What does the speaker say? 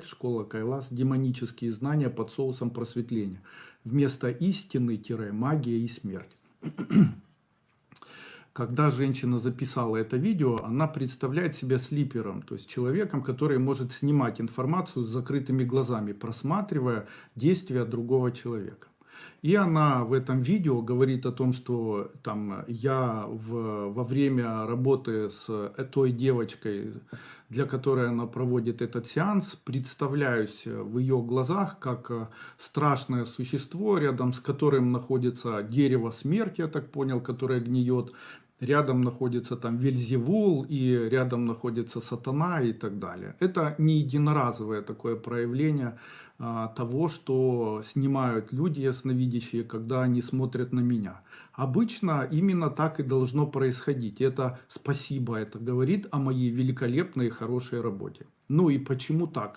Школа Кайлас. Демонические знания под соусом просветления. Вместо истины, магия и смерть. Когда женщина записала это видео, она представляет себя слипером, то есть человеком, который может снимать информацию с закрытыми глазами, просматривая действия другого человека. И она в этом видео говорит о том, что там, я в, во время работы с той девочкой, для которой она проводит этот сеанс, представляюсь в ее глазах как страшное существо, рядом с которым находится дерево смерти, я так понял, которое гниет, рядом находится там Вельзевул, и рядом находится сатана и так далее. Это не единоразовое такое проявление а, того, что снимают люди ясновидящие, когда они смотрят на меня. Обычно именно так и должно происходить. Это спасибо, это говорит о моей великолепной и хорошей работе. Ну и почему так?